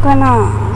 个呢。